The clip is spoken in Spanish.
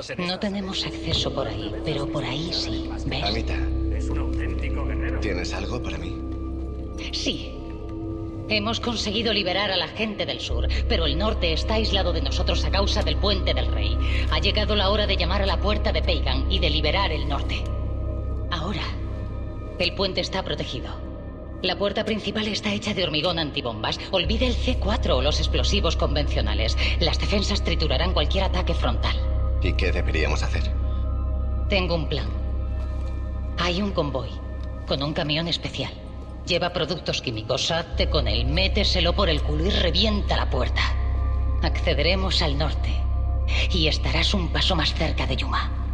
estás en No esta- tenemos acceso por ahí, pero por ahí sí. ¿Ves? Anita, Es un auténtico guerrero. ¿tienes algo para mí? Sí. Hemos conseguido liberar a la gente del sur, pero el norte está aislado de nosotros a causa del puente del rey. Ha llegado la hora de llamar a la puerta de Pagan y de liberar el norte. Ahora, el puente está protegido. La puerta principal está hecha de hormigón antibombas. Olvide el C4 o los explosivos convencionales. Las defensas triturarán cualquier ataque frontal. ¿Y qué deberíamos hacer? Tengo un plan. Hay un convoy con un camión especial. Lleva productos químicos. Hazte con él, méteselo por el culo y revienta la puerta. Accederemos al norte y estarás un paso más cerca de Yuma.